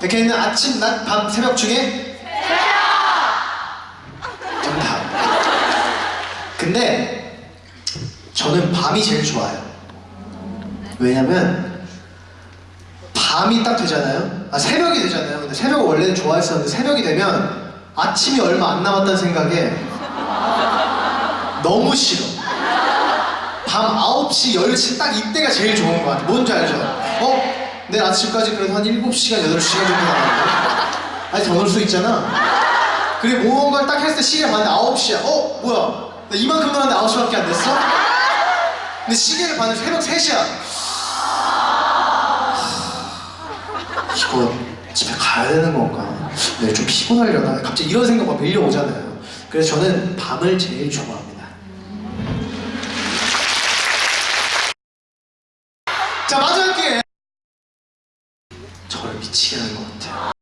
백현이는 아침, 낮, 밤, 새벽 중에? 정답. 근데 저는 밤이 제일 좋아요. 왜냐면 밤이 딱 되잖아요. 아 새벽이 되잖아요. 근데 새벽을 원래는 좋아했었는데 새벽이 되면 아침이 얼마 안 남았다는 생각에 너무 싫어. 밤 9시, 10시 딱 이때가 제일 좋은 것 같아. 뭔지 알죠? 어? 내일 아침까지 그래도 한 7시간, 8시간 정도 남았는데 아니 더 넣을 수 있잖아. 그리고 무언가를 딱 했을 때 시계를 봤는데 9시야. 어? 뭐야? 나 이만큼 남았는데 9시밖에 안 됐어? 근데 시계를 봤는데 새벽 3시야. 이거 집에 가야 되는 건가? 내일 좀 피곤하려나? 갑자기 이런 생각 막 밀려오잖아요. 그래서 저는 밤을 제일 좋아합니다. 자, 기회! 저를 미치게 하는 것 같아요.